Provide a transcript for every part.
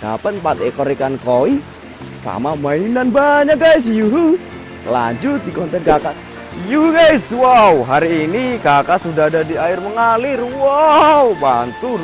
dapat 4 ekor ikan koi? Sama mainan banyak guys. Yuhu. Lanjut di konten kakak. Yuhu guys. Wow hari ini kakak sudah ada di air mengalir. Wow bantur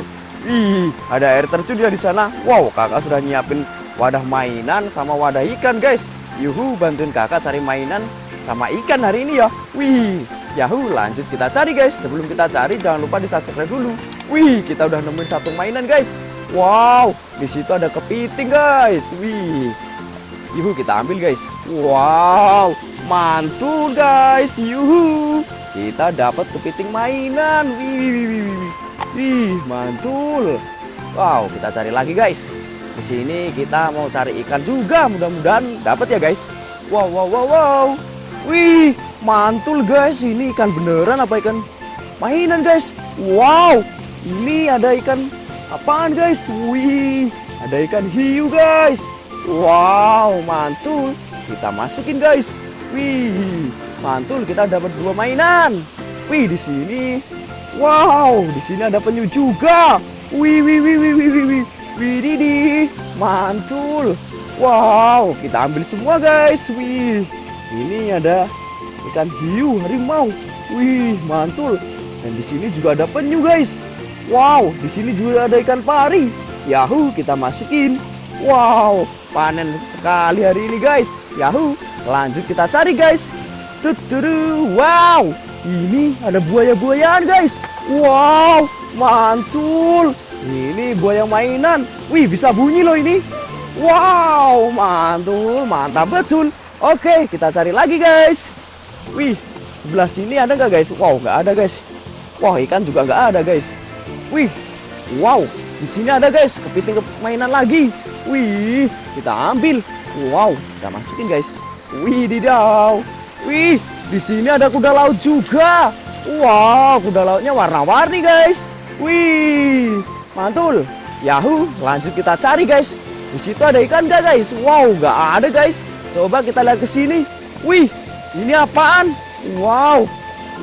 Ih, ada air terjun ya di sana. Wow kakak sudah nyiapin wadah mainan sama wadah ikan guys. Yuhu bantuin kakak cari mainan sama ikan hari ini ya. Wih Yahoo, lanjut kita cari guys. Sebelum kita cari, jangan lupa di subscribe dulu. Wih, kita udah nemuin satu mainan guys. Wow, di situ ada kepiting guys. Wih, yuhu kita ambil guys. Wow, mantul guys. Yuhu, kita dapat kepiting mainan. Wih, wih, wih, wih, wih, mantul. Wow, kita cari lagi guys. Di sini kita mau cari ikan juga. Mudah-mudahan dapat ya guys. Wow, wow, wow, wow. Wih, mantul guys. Ini ikan beneran apa ikan mainan guys? Wow, ini ada ikan apaan guys? Wih, ada ikan hiu guys. Wow, mantul. Kita masukin guys. Wih, mantul. Kita dapat dua mainan. Wih, di sini. Wow, di sini ada penyu juga. Wih, wih, wih, wih, wih, wih, wih. Wih. Mantul. Wow, kita ambil semua guys. Wih, ini ada ikan hiu harimau. Wih, mantul. Dan di sini juga ada penyu, guys. Wow, di sini juga ada ikan pari. Yahoo, kita masukin. Wow, panen sekali hari ini, guys. Yahoo, lanjut kita cari, guys. Tuturu, wow. Ini ada buaya-buayaan, guys. Wow, mantul. Ini buaya mainan. Wih, bisa bunyi loh ini. Wow, mantul, mantap betul. Oke, kita cari lagi guys. Wih, sebelah sini ada nggak guys? Wow, nggak ada guys. Wah, ikan juga nggak ada guys. Wih, wow, di sini ada guys. Kepiting mainan lagi. Wih, kita ambil. Wow, kita masukin guys. Wih, didau. Wih, di sini ada kuda laut juga. Wow, kuda lautnya warna-warni guys. Wih, mantul. Yahoo, lanjut kita cari guys. Di situ ada ikan nggak guys? Wow, nggak ada guys. Coba kita lihat ke sini. Wih, ini apaan? Wow.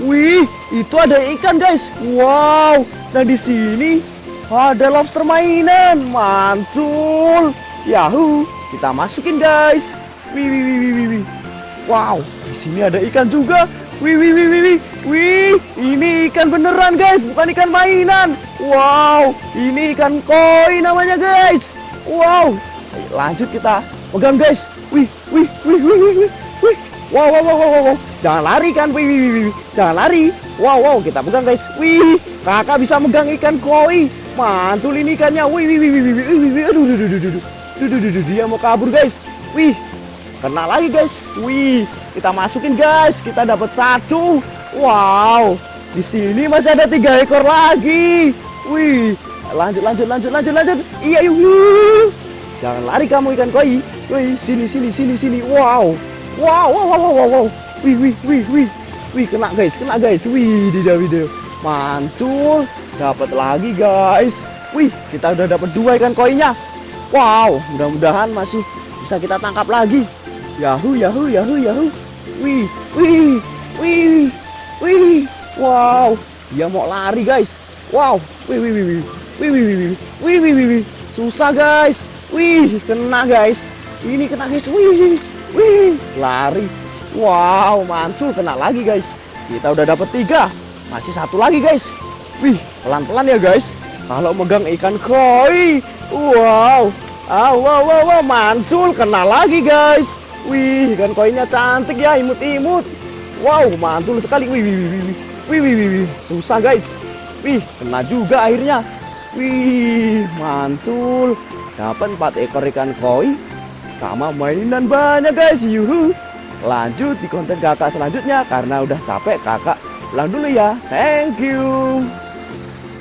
Wih, itu ada ikan, guys. Wow. Nah, di sini ada lobster mainan. Mantul. Yahoo. Kita masukin, guys. Wih, wih, wih, wih, wih. Wow, di sini ada ikan juga. Wih, wih, wih, wih, wih. Wih, ini ikan beneran, guys, bukan ikan mainan. Wow, ini ikan koi namanya, guys. Wow. Lanjut kita pegang, guys. Wih, wih, wih, wih, wih. Wow, wow, wow, wow, wow. Jangan lari kan, wih, wih, wih. Jangan lari. Wow, wow, kita pegang guys. Wih, kakak bisa megang ikan koi. Mantul ini ikannya. Wih, wih, wih, wih, wih, wih, aduh, aduh, aduh, aduh, aduh, aduh, aduh, dia mau kabur guys. Wih, kena lagi guys. Wih, kita masukin guys. Kita dapat satu. Wow, di sini masih ada tiga ekor lagi. Wih, lanjut, lanjut, lanjut, lanjut, lanjut. Iya, yuk. Jangan lari kamu ikan koi. Wih, sini sini sini sini. Wow. Wow, wow, wow, wow, wow. Wih, wih, wih, wih. Wih, kena guys, kena guys. Wih, tidak video. Mantul. Dapat lagi guys. Wih, kita udah dapat dua ikan koinya. Wow, mudah-mudahan masih bisa kita tangkap lagi. Yahoo, yahoo, yahoo, yahoo. Wih, wih, wih, wih. Wow, dia mau lari guys. Wow, wih, wih, wih, wih. Wih, wih, wih, wih, wih, wih, wih, wih. Susah guys. Wih, kena guys. Ini kena guys. Wih, wih, lari. Wow, mantul kena lagi guys. Kita udah dapet tiga. Masih satu lagi guys. Wih, pelan-pelan ya guys. Kalau megang ikan koi. Wow. Ah, wow, wow, wow, mantul kena lagi guys. Wih, ikan koinya cantik ya, imut-imut. Wow, mantul sekali. Wih, wih, wih, wih, wih, wih, wih, wih. Susah guys. Wih, kena juga airnya. Wih, mantul. Dapat 4 ekor ikan koi sama mainan banyak guys. Yuhu. Lanjut di konten kakak selanjutnya karena udah capek kakak pulang dulu ya. Thank you.